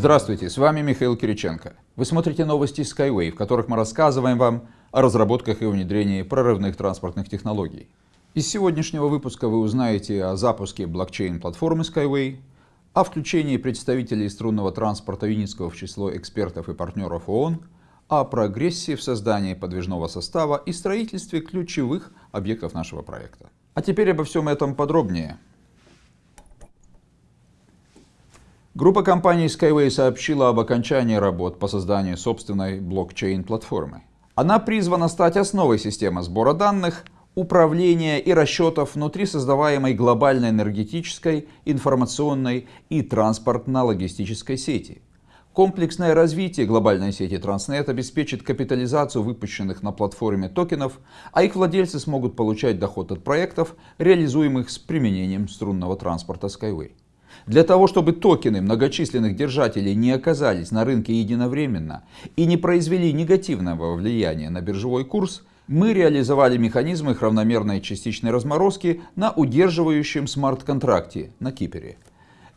Здравствуйте, с вами Михаил Кириченко. Вы смотрите новости Skyway, в которых мы рассказываем вам о разработках и внедрении прорывных транспортных технологий. Из сегодняшнего выпуска вы узнаете о запуске блокчейн-платформы Skyway, о включении представителей струнного транспорта Юницкого в число экспертов и партнеров ООН, о прогрессе в создании подвижного состава и строительстве ключевых объектов нашего проекта. А теперь обо всем этом подробнее. Группа компаний Skyway сообщила об окончании работ по созданию собственной блокчейн-платформы. Она призвана стать основой системы сбора данных, управления и расчетов внутри создаваемой глобальной энергетической, информационной и транспортно-логистической сети. Комплексное развитие глобальной сети Transnet обеспечит капитализацию выпущенных на платформе токенов, а их владельцы смогут получать доход от проектов, реализуемых с применением струнного транспорта Skyway. Для того, чтобы токены многочисленных держателей не оказались на рынке единовременно и не произвели негативного влияния на биржевой курс, мы реализовали механизм их равномерной частичной разморозки на удерживающем смарт-контракте на Кипере.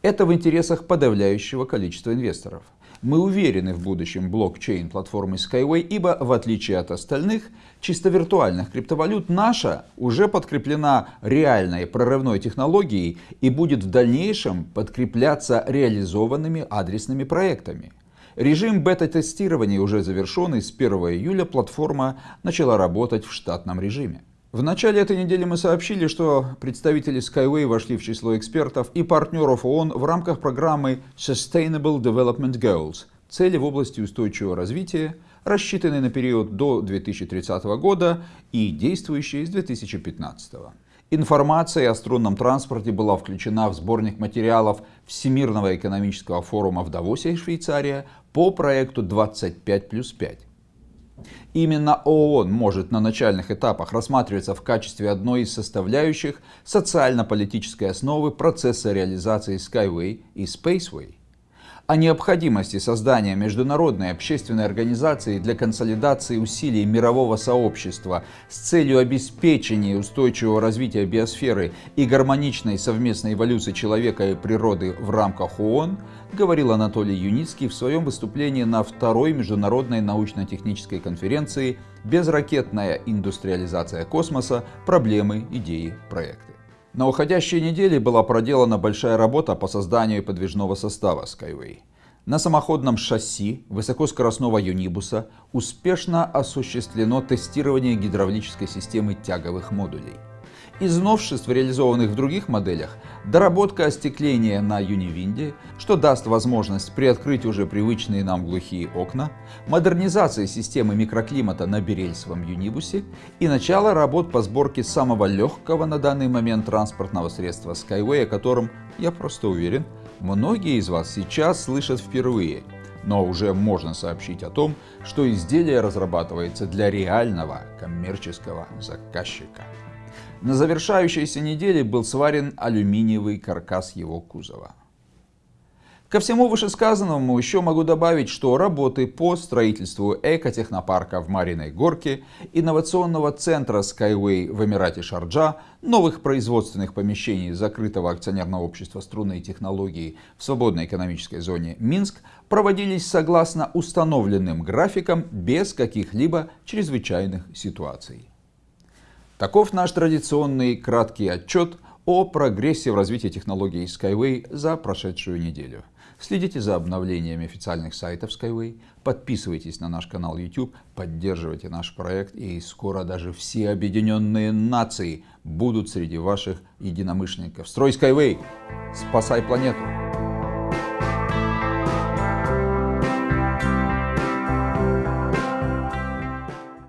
Это в интересах подавляющего количества инвесторов. Мы уверены в будущем блокчейн-платформы Skyway, ибо в отличие от остальных чисто виртуальных криптовалют, наша уже подкреплена реальной прорывной технологией и будет в дальнейшем подкрепляться реализованными адресными проектами. Режим бета-тестирования уже завершен и с 1 июля платформа начала работать в штатном режиме. В начале этой недели мы сообщили, что представители Skyway вошли в число экспертов и партнеров ООН в рамках программы Sustainable Development Goals – цели в области устойчивого развития, рассчитанные на период до 2030 года и действующие с 2015 года. Информация о струнном транспорте была включена в сборник материалов Всемирного экономического форума в Давосе, Швейцария, по проекту 25 плюс 5. Именно ООН может на начальных этапах рассматриваться в качестве одной из составляющих социально-политической основы процесса реализации Skyway и Spaceway. О необходимости создания международной общественной организации для консолидации усилий мирового сообщества с целью обеспечения устойчивого развития биосферы и гармоничной совместной эволюции человека и природы в рамках ООН говорил Анатолий Юницкий в своем выступлении на второй международной научно-технической конференции «Безракетная индустриализация космоса. Проблемы, идеи, проекты». На уходящей неделе была проделана большая работа по созданию подвижного состава Skyway. На самоходном шасси высокоскоростного юнибуса успешно осуществлено тестирование гидравлической системы тяговых модулей. Из новшеств, реализованных в других моделях, доработка остекления на Юнивинде, что даст возможность приоткрыть уже привычные нам глухие окна, модернизация системы микроклимата на берельсовом Юнибусе и начало работ по сборке самого легкого на данный момент транспортного средства Skyway, о котором, я просто уверен, многие из вас сейчас слышат впервые. Но уже можно сообщить о том, что изделие разрабатывается для реального коммерческого заказчика. На завершающейся неделе был сварен алюминиевый каркас его кузова. Ко всему вышесказанному еще могу добавить, что работы по строительству экотехнопарка в Мариной Горке, инновационного центра Skyway в Эмирате Шарджа, новых производственных помещений закрытого акционерного общества струнной технологии в свободной экономической зоне Минск проводились согласно установленным графикам без каких-либо чрезвычайных ситуаций. Таков наш традиционный краткий отчет о прогрессе в развитии технологий Skyway за прошедшую неделю. Следите за обновлениями официальных сайтов Skyway, подписывайтесь на наш канал YouTube, поддерживайте наш проект и скоро даже все объединенные нации будут среди ваших единомышленников. Строй Skyway! Спасай планету!